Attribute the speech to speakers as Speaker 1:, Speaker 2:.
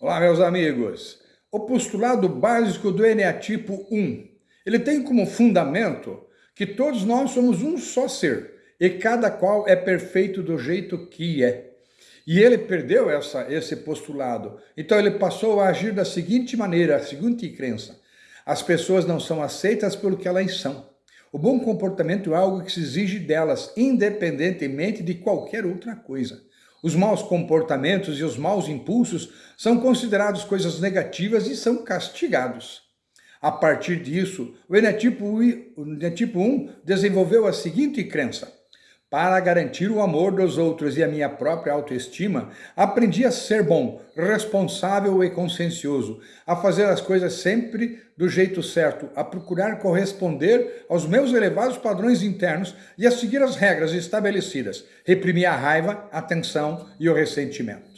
Speaker 1: Olá, meus amigos. O postulado básico do eneatipo 1, ele tem como fundamento que todos nós somos um só ser e cada qual é perfeito do jeito que é. E ele perdeu essa, esse postulado. Então ele passou a agir da seguinte maneira, a seguinte crença. As pessoas não são aceitas pelo que elas são. O bom comportamento é algo que se exige delas, independentemente de qualquer outra coisa. Os maus comportamentos e os maus impulsos são considerados coisas negativas e são castigados. A partir disso, o Enetipo, Enetipo 1 desenvolveu a seguinte crença. Para garantir o amor dos outros e a minha própria autoestima, aprendi a ser bom, responsável e consciencioso, a fazer as coisas sempre do jeito certo, a procurar corresponder aos meus elevados padrões internos e a seguir as regras estabelecidas, reprimir a raiva, a tensão e o ressentimento.